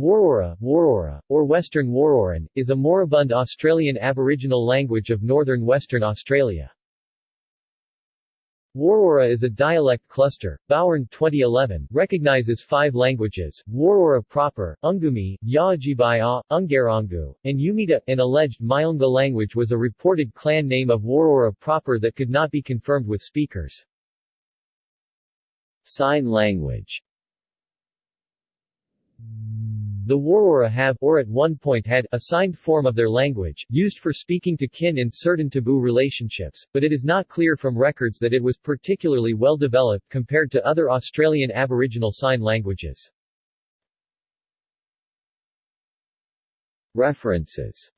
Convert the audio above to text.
Worrorra, Worrorra, or Western Worrorran, is a moribund Australian Aboriginal language of northern Western Australia. Worrorra is a dialect cluster. Bowern 2011 recognizes five languages, Worrorra proper, Unggumi, Yaajibai Unggarrangu, and Umiida. An alleged Myunga language was a reported clan name of Worrorra proper that could not be confirmed with speakers. Sign language the Worrorra have, or at one point had, a signed form of their language, used for speaking to kin in certain taboo relationships, but it is not clear from records that it was particularly well developed compared to other Australian Aboriginal Sign languages. References